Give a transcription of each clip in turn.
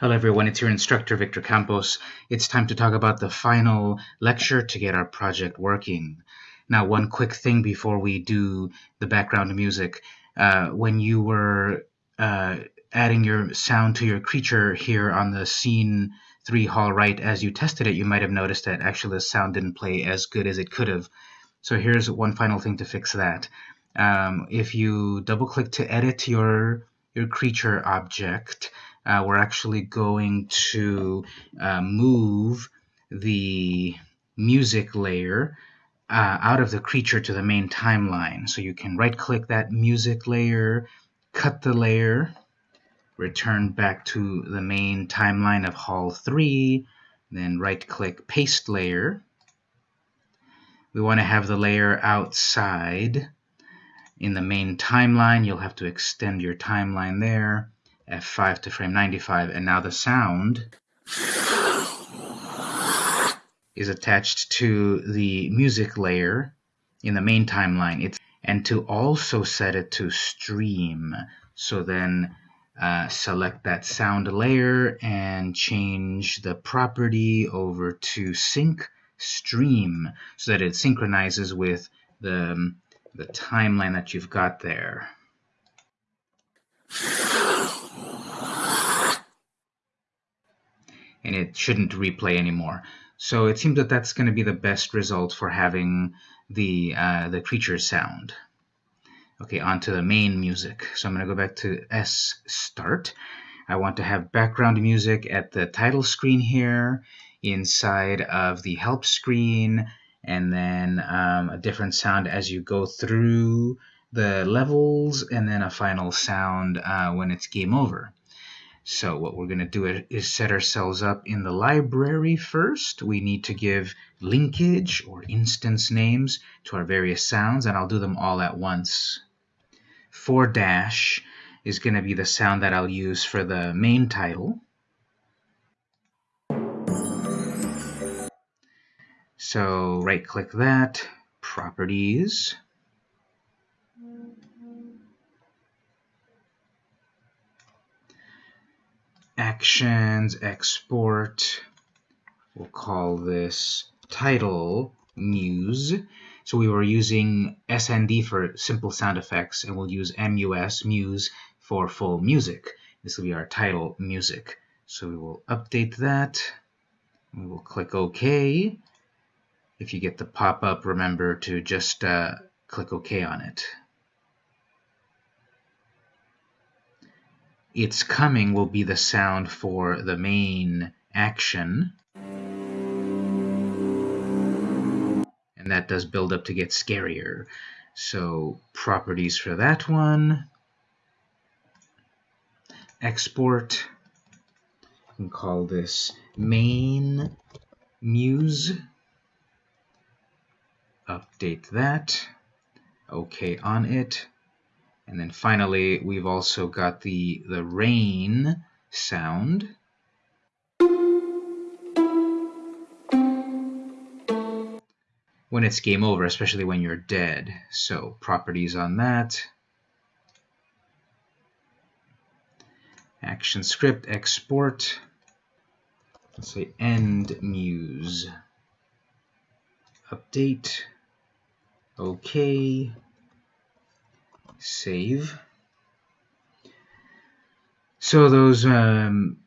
Hello everyone, it's your instructor Victor Campos. It's time to talk about the final lecture to get our project working. Now one quick thing before we do the background music. Uh, when you were uh, adding your sound to your creature here on the scene 3 hall right as you tested it, you might have noticed that actually the sound didn't play as good as it could have. So here's one final thing to fix that. Um, if you double click to edit your, your creature object, uh, we're actually going to uh, move the music layer uh, out of the creature to the main timeline. So you can right click that music layer, cut the layer, return back to the main timeline of Hall 3, then right click paste layer. We want to have the layer outside in the main timeline. You'll have to extend your timeline there F5 to frame 95 and now the sound is attached to the music layer in the main timeline it's and to also set it to stream so then uh, select that sound layer and change the property over to sync stream so that it synchronizes with the, the timeline that you've got there. And it shouldn't replay anymore. So it seems that that's going to be the best result for having the, uh, the creature sound. Okay, on to the main music. So I'm going to go back to S start. I want to have background music at the title screen here, inside of the help screen, and then um, a different sound as you go through the levels, and then a final sound uh, when it's game over. So what we're going to do is set ourselves up in the library first. We need to give linkage or instance names to our various sounds, and I'll do them all at once. 4 dash is going to be the sound that I'll use for the main title. So right click that, properties, actions, export. We'll call this title muse. So we were using SND for simple sound effects, and we'll use MUS, muse, for full music. This will be our title music. So we will update that. We will click OK. If you get the pop-up, remember to just uh, click OK on it. Its coming will be the sound for the main action. And that does build up to get scarier. So properties for that one. Export. Can call this main muse. Update that. OK on it. And then finally, we've also got the, the rain sound. When it's game over, especially when you're dead. So properties on that. Action script, export. Let's say end muse. Update. Okay save. So those um,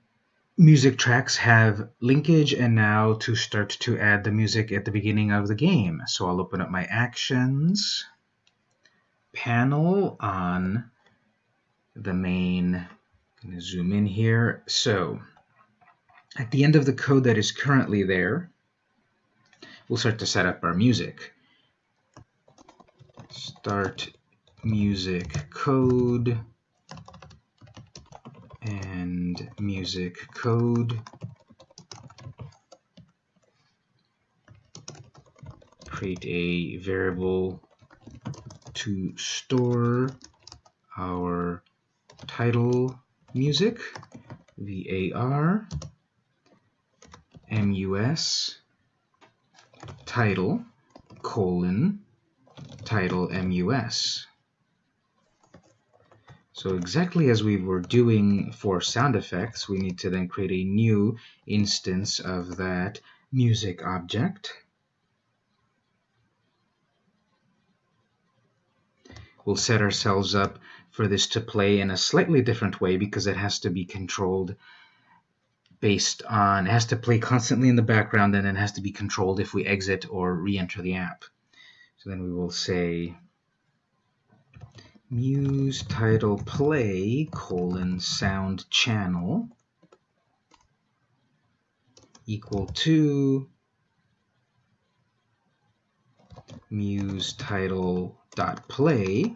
music tracks have linkage and now to start to add the music at the beginning of the game. So I'll open up my actions panel on the main. I'm going to zoom in here. So at the end of the code that is currently there, we'll start to set up our music. Start music code and music code. Create a variable to store our title music var mus title colon title mus So exactly as we were doing for sound effects, we need to then create a new instance of that music object. We'll set ourselves up for this to play in a slightly different way because it has to be controlled based on, it has to play constantly in the background and it has to be controlled if we exit or re-enter the app. So then we will say muse title play colon sound channel equal to muse title dot play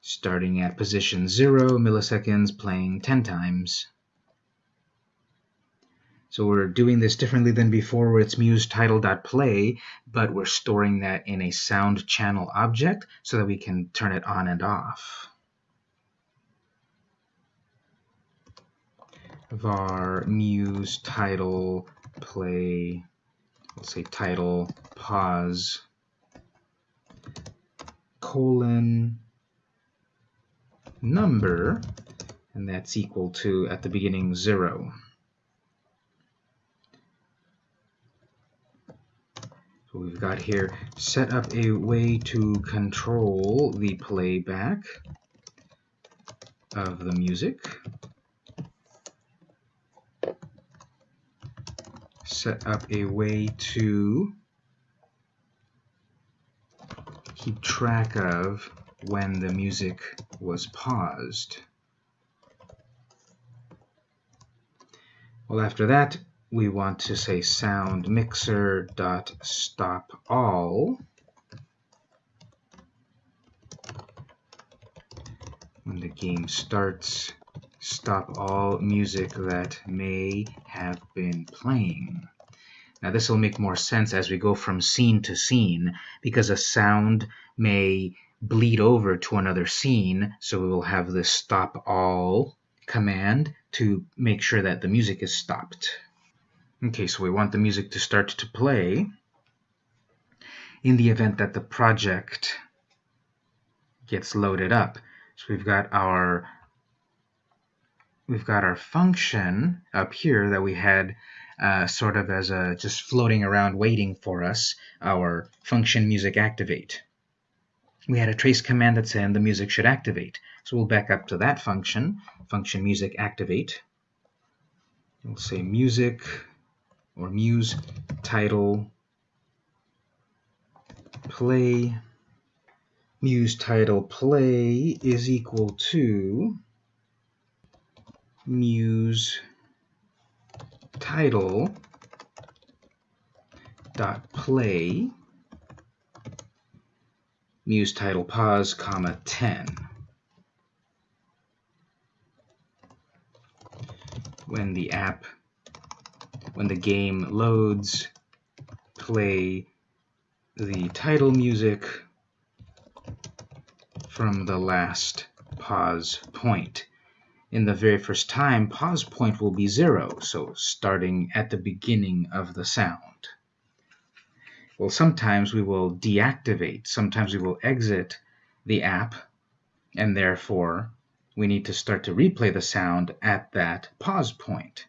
starting at position 0 milliseconds playing 10 times so we're doing this differently than before where it's muse title.play, but we're storing that in a sound channel object so that we can turn it on and off. var muse title play, let's say title pause colon number, and that's equal to at the beginning zero. We've got here set up a way to control the playback of the music. Set up a way to keep track of when the music was paused. Well, after that, we want to say sound mixer dot stop all. When the game starts stop all music that may have been playing. Now this will make more sense as we go from scene to scene because a sound may bleed over to another scene so we will have this stop all command to make sure that the music is stopped Okay, so we want the music to start to play in the event that the project gets loaded up. So we've got our we've got our function up here that we had uh, sort of as a just floating around waiting for us, our function music activate. We had a trace command that said the music should activate. So we'll back up to that function, function music activate. We'll say music or muse title play muse title play is equal to muse title dot play muse title pause comma 10 when the app when the game loads, play the title music from the last pause point. In the very first time, pause point will be zero, so starting at the beginning of the sound. Well, sometimes we will deactivate, sometimes we will exit the app, and therefore we need to start to replay the sound at that pause point.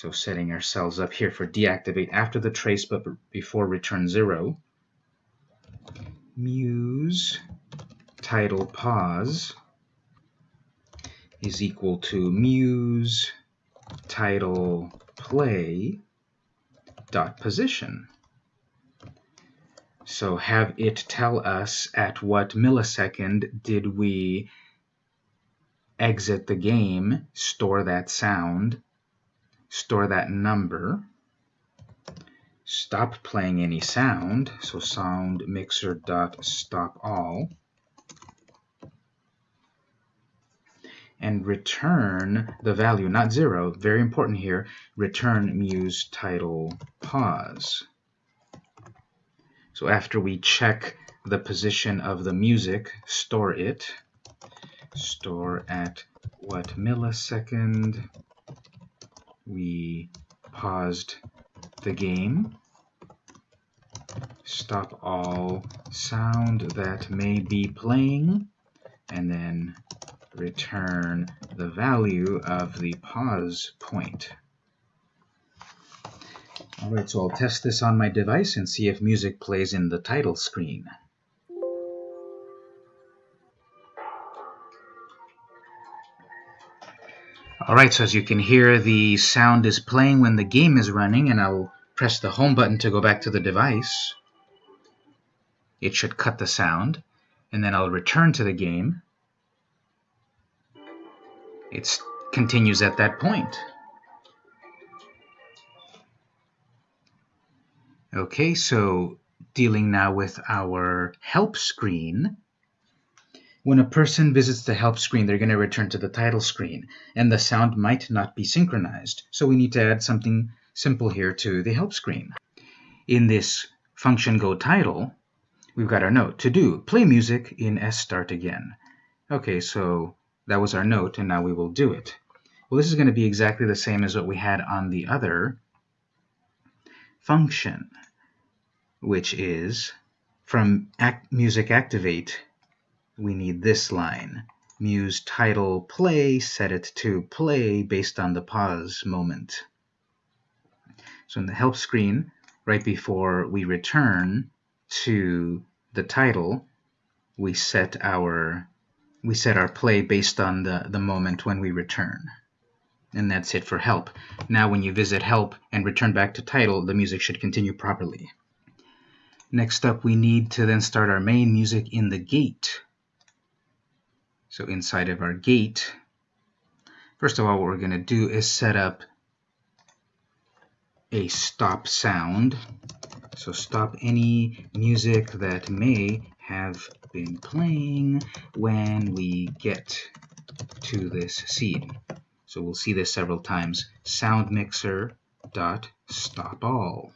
So setting ourselves up here for deactivate after the trace but before return zero. Muse title pause is equal to muse title play dot position. So have it tell us at what millisecond did we exit the game, store that sound, store that number, stop playing any sound, so sound mixer dot stop all, and return the value, not zero, very important here, return muse title pause. So after we check the position of the music, store it, store at what millisecond we paused the game. stop all sound that may be playing, and then return the value of the pause point. Alright, so I'll test this on my device and see if music plays in the title screen. Alright, so as you can hear, the sound is playing when the game is running, and I'll press the home button to go back to the device. It should cut the sound, and then I'll return to the game. It continues at that point. Okay, so dealing now with our help screen. When a person visits the help screen, they're going to return to the title screen, and the sound might not be synchronized. So we need to add something simple here to the help screen. In this function go title, we've got our note to do play music in S start again. Okay, so that was our note, and now we will do it. Well, this is going to be exactly the same as what we had on the other function, which is from act music activate, we need this line. Muse title play, set it to play based on the pause moment. So in the help screen, right before we return to the title, we set our we set our play based on the, the moment when we return. And that's it for help. Now when you visit help and return back to title, the music should continue properly. Next up, we need to then start our main music in the gate. So inside of our gate, first of all, what we're going to do is set up a stop sound. So stop any music that may have been playing when we get to this scene. So we'll see this several times. Sound mixer dot stop all.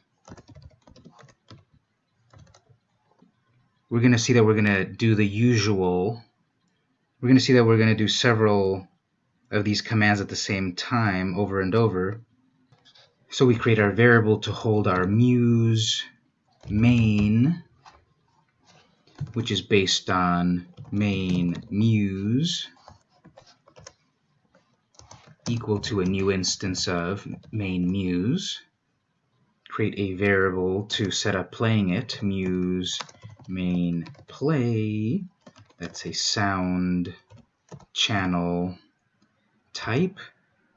We're going to see that we're going to do the usual. We're going to see that we're going to do several of these commands at the same time over and over so we create our variable to hold our muse main, which is based on main muse equal to a new instance of main muse. Create a variable to set up playing it, muse main play. That's a sound channel type.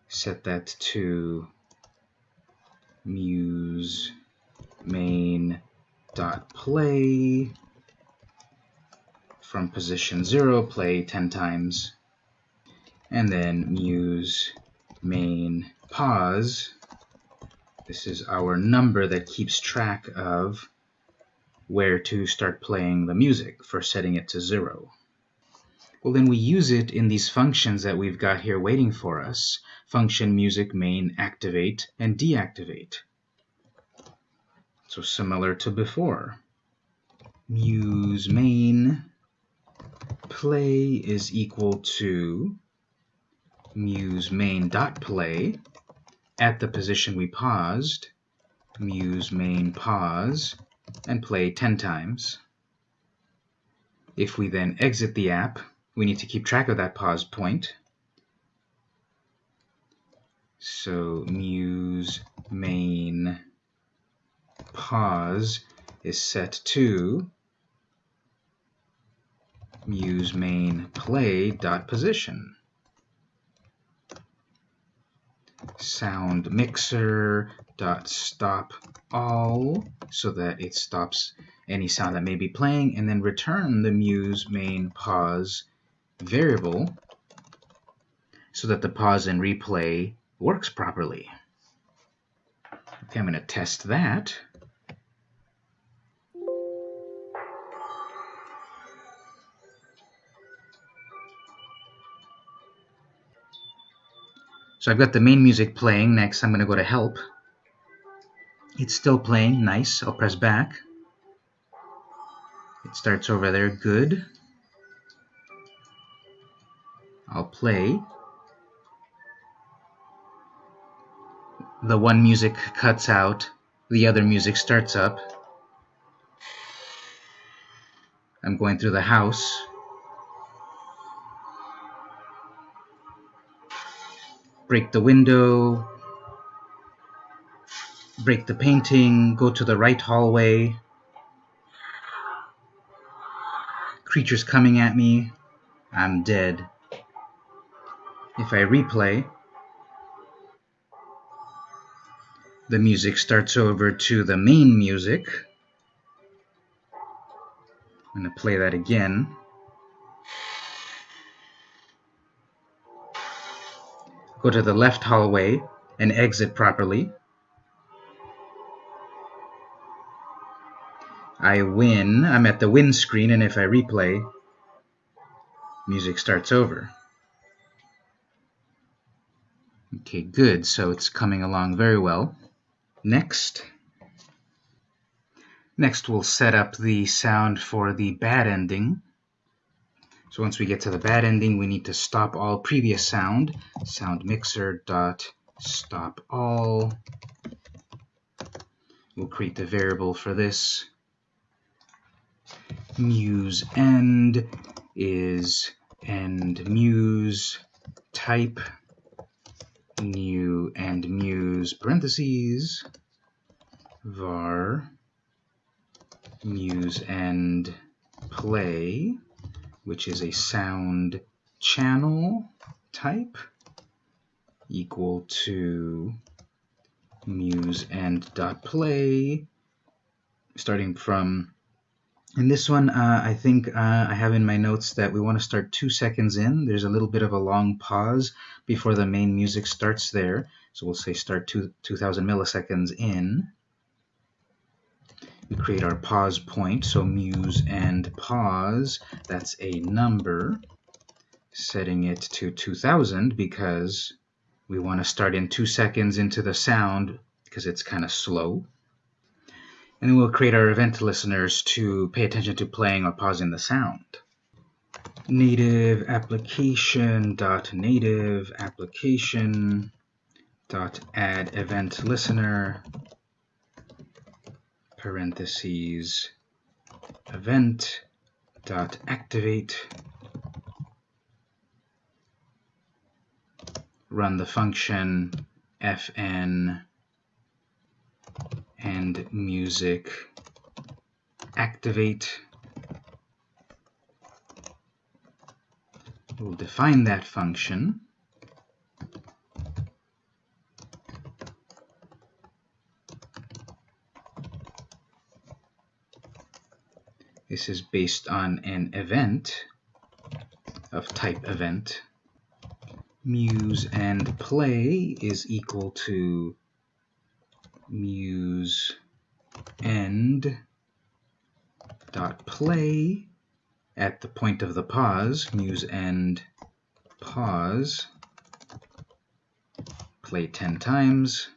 Set that to muse main dot play from position 0 play 10 times and then muse main pause this is our number that keeps track of where to start playing the music for setting it to 0 well then we use it in these functions that we've got here waiting for us function music main activate and deactivate. So similar to before. Muse main play is equal to muse main dot play at the position we paused, muse main pause, and play 10 times. If we then exit the app, we need to keep track of that pause point. So muse main pause is set to muse main play dot position. Sound mixer dot stop all so that it stops any sound that may be playing and then return the muse main pause variable so that the pause and replay works properly. Okay, I'm going to test that. So I've got the main music playing. Next, I'm going to go to Help. It's still playing. Nice. I'll press back. It starts over there. Good. I'll play. the one music cuts out, the other music starts up. I'm going through the house. Break the window, break the painting, go to the right hallway. Creatures coming at me, I'm dead. If I replay, the music starts over to the main music. I'm going to play that again. Go to the left hallway and exit properly. I win. I'm at the win screen, and if I replay, music starts over. Okay, good. So it's coming along very well. Next. Next, we'll set up the sound for the bad ending. So once we get to the bad ending, we need to stop all previous sound. Sound mixer dot stop all. We'll create the variable for this. Muse end is end muse. Type new and muse. Parentheses. Var. Muse end play which is a sound channel type equal to muse end dot play starting from in this one, uh, I think uh, I have in my notes that we want to start two seconds in. There's a little bit of a long pause before the main music starts there. So we'll say start two, 2000 milliseconds in. We create our pause point, so muse and pause. That's a number, setting it to 2000 because we want to start in two seconds into the sound because it's kind of slow. And then we'll create our event listeners to pay attention to playing or pausing the sound. Native application dot native application dot add event listener parentheses event dot activate run the function fn and music activate. We'll define that function. This is based on an event of type event. Muse and play is equal to muse end dot play at the point of the pause, muse end pause, play 10 times.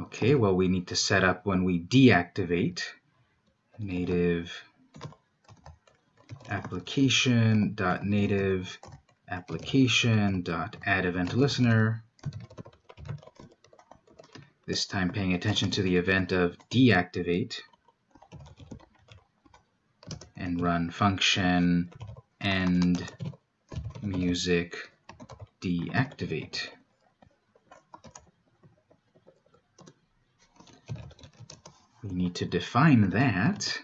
Okay, well we need to set up when we deactivate native application dot native application dot add event listener this time paying attention to the event of deactivate and run function end music deactivate. We need to define that.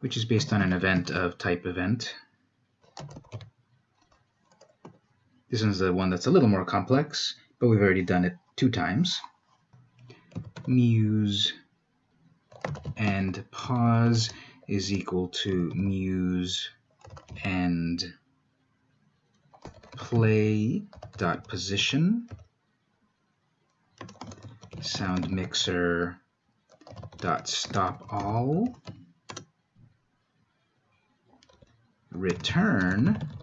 which is based on an event of type event. This one's the one that's a little more complex, but we've already done it two times. Muse and pause is equal to muse and play dot position sound mixer dot stop all return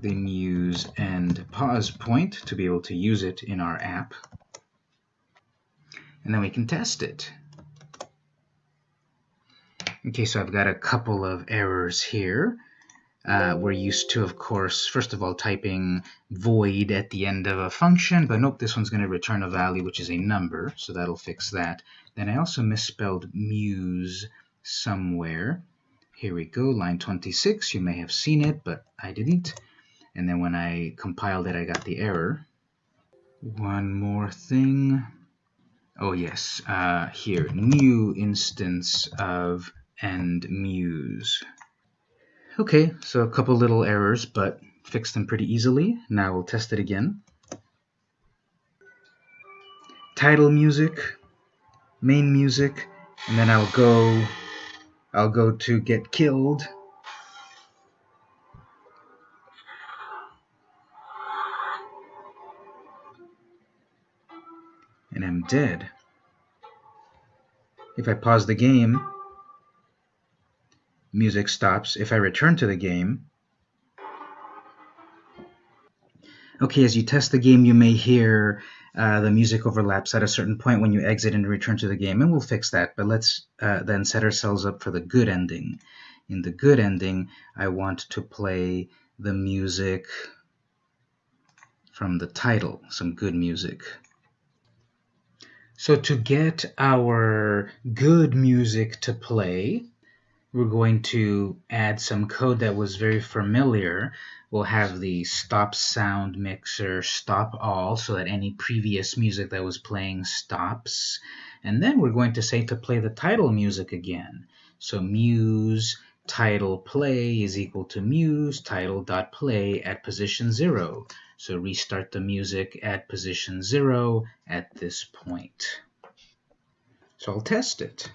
the muse and pause point to be able to use it in our app. And then we can test it. Okay, so I've got a couple of errors here. Uh, we're used to, of course, first of all, typing void at the end of a function, but nope, this one's going to return a value, which is a number, so that'll fix that. Then I also misspelled muse somewhere. Here we go, line 26. You may have seen it, but I didn't. And then when I compiled it, I got the error. One more thing. Oh yes, uh, here, new instance of and muse. Okay, so a couple little errors, but fixed them pretty easily. Now we'll test it again. Title music, main music, and then I'll go I'll go to get killed. And I'm dead. If I pause the game, music stops. If I return to the game, okay, as you test the game, you may hear uh, the music overlaps at a certain point when you exit and return to the game, and we'll fix that. But let's uh, then set ourselves up for the good ending. In the good ending, I want to play the music from the title, some good music. So to get our good music to play, we're going to add some code that was very familiar. We'll have the stop sound mixer stop all so that any previous music that was playing stops. And then we're going to say to play the title music again. So muse title play is equal to muse title dot play at position zero. So restart the music at position zero at this point. So I'll test it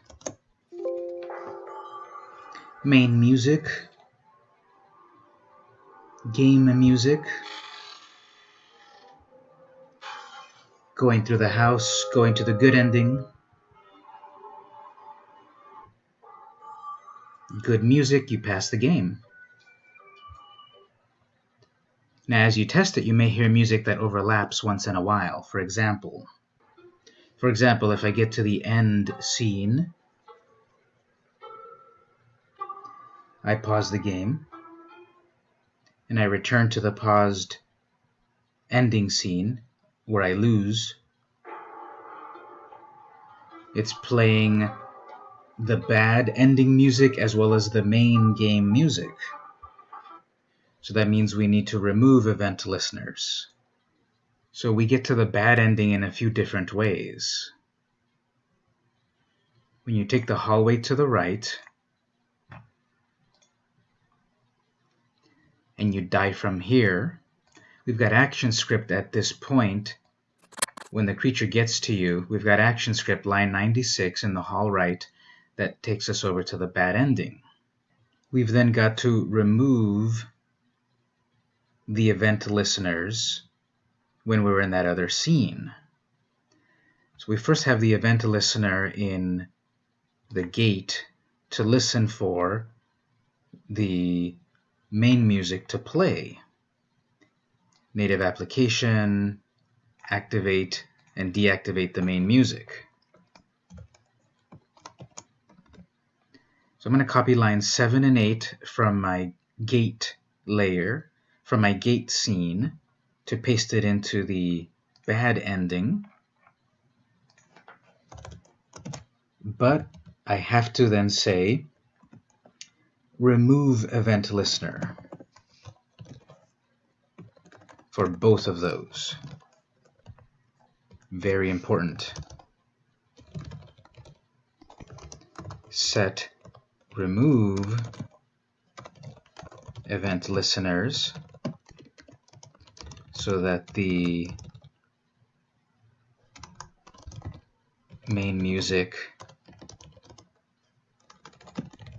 main music, game music, going through the house, going to the good ending, good music, you pass the game. Now as you test it, you may hear music that overlaps once in a while. For example, for example, if I get to the end scene, I pause the game, and I return to the paused ending scene where I lose. It's playing the bad ending music as well as the main game music. So that means we need to remove event listeners. So we get to the bad ending in a few different ways. When you take the hallway to the right, and you die from here, we've got ActionScript at this point. When the creature gets to you, we've got ActionScript line 96 in the hall right that takes us over to the bad ending. We've then got to remove the event listeners when we're in that other scene. So we first have the event listener in the gate to listen for the main music to play. Native application, activate and deactivate the main music. So I'm going to copy lines 7 and 8 from my gate layer, from my gate scene, to paste it into the bad ending. But I have to then say remove event listener for both of those. Very important. Set remove event listeners so that the main music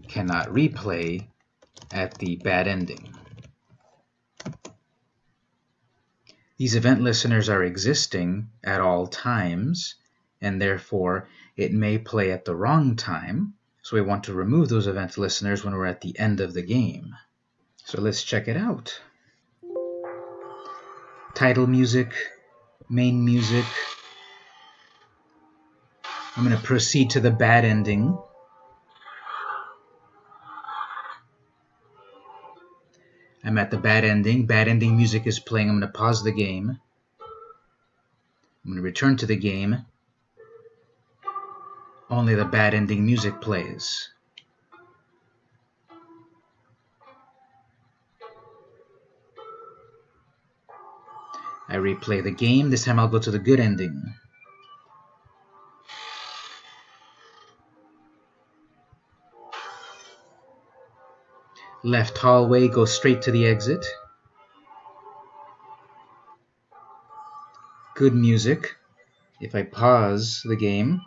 cannot replay at the bad ending. These event listeners are existing at all times, and therefore it may play at the wrong time, so we want to remove those event listeners when we're at the end of the game. So let's check it out. Title music, main music. I'm going to proceed to the bad ending. I'm at the bad ending. Bad ending music is playing. I'm going to pause the game. I'm going to return to the game. Only the bad ending music plays. I replay the game. This time I'll go to the good ending. Left hallway, go straight to the exit. Good music. If I pause the game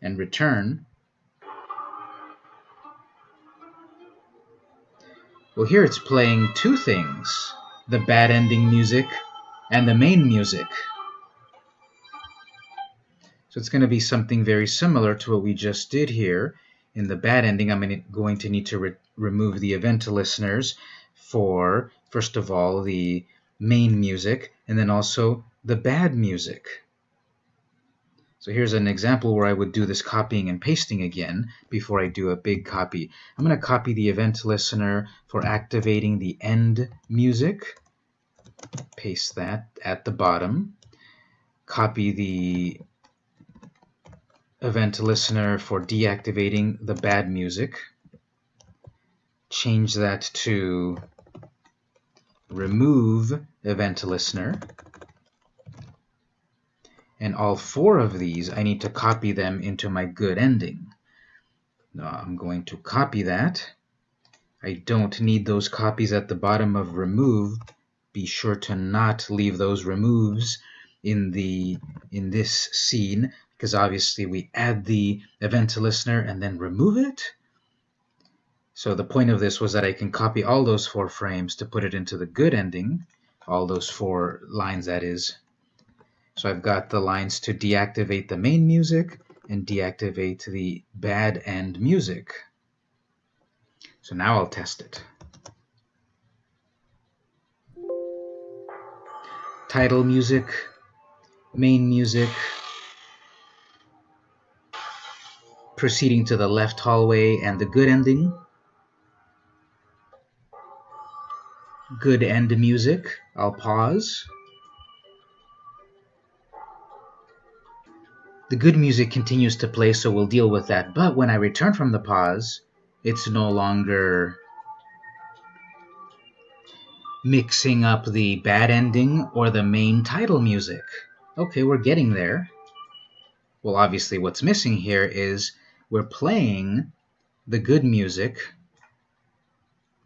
and return, well here it's playing two things, the bad ending music and the main music. So it's going to be something very similar to what we just did here. In the bad ending, I'm going to need to re remove the event listeners for, first of all, the main music, and then also the bad music. So here's an example where I would do this copying and pasting again before I do a big copy. I'm going to copy the event listener for activating the end music. Paste that at the bottom. Copy the event listener for deactivating the bad music change that to remove event listener. And all four of these, I need to copy them into my good ending. Now I'm going to copy that. I don't need those copies at the bottom of remove. Be sure to not leave those removes in the in this scene because obviously we add the event to listener and then remove it. So the point of this was that I can copy all those four frames to put it into the good ending, all those four lines that is. So I've got the lines to deactivate the main music and deactivate the bad end music. So now I'll test it. Title music, main music, proceeding to the left hallway and the good ending. good end music. I'll pause. The good music continues to play, so we'll deal with that. But when I return from the pause, it's no longer mixing up the bad ending or the main title music. Okay, we're getting there. Well, obviously what's missing here is we're playing the good music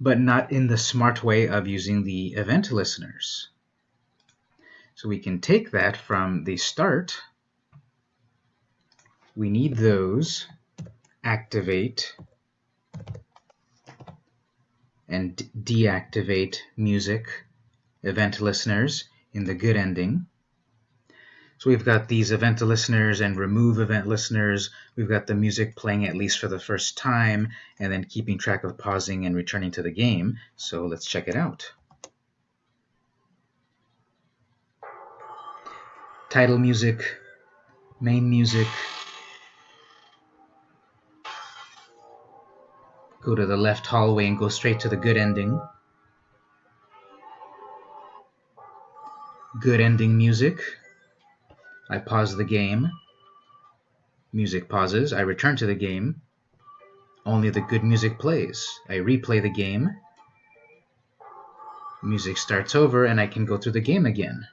but not in the smart way of using the event listeners. So we can take that from the start. We need those, activate, and deactivate music event listeners in the good ending. So we've got these event listeners and remove event listeners. We've got the music playing at least for the first time and then keeping track of pausing and returning to the game. So let's check it out. Title music, main music. Go to the left hallway and go straight to the good ending. Good ending music. I pause the game. Music pauses. I return to the game. Only the good music plays. I replay the game. Music starts over and I can go through the game again.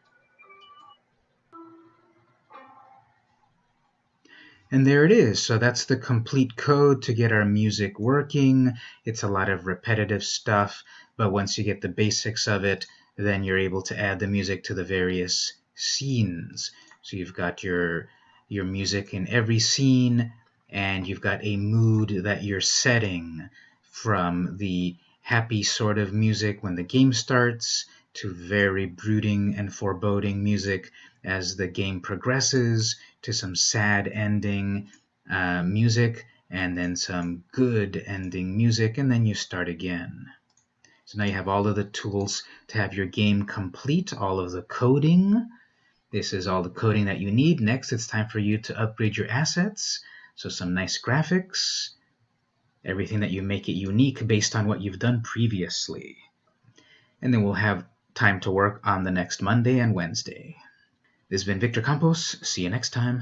And there it is. So that's the complete code to get our music working. It's a lot of repetitive stuff, but once you get the basics of it, then you're able to add the music to the various scenes. So you've got your your music in every scene and you've got a mood that you're setting from the happy sort of music when the game starts to very brooding and foreboding music as the game progresses to some sad ending uh, music and then some good ending music and then you start again. So now you have all of the tools to have your game complete, all of the coding, this is all the coding that you need. Next, it's time for you to upgrade your assets. So some nice graphics, everything that you make it unique based on what you've done previously. and then we'll have time to work on the next Monday and Wednesday. This has been Victor Campos. See you next time.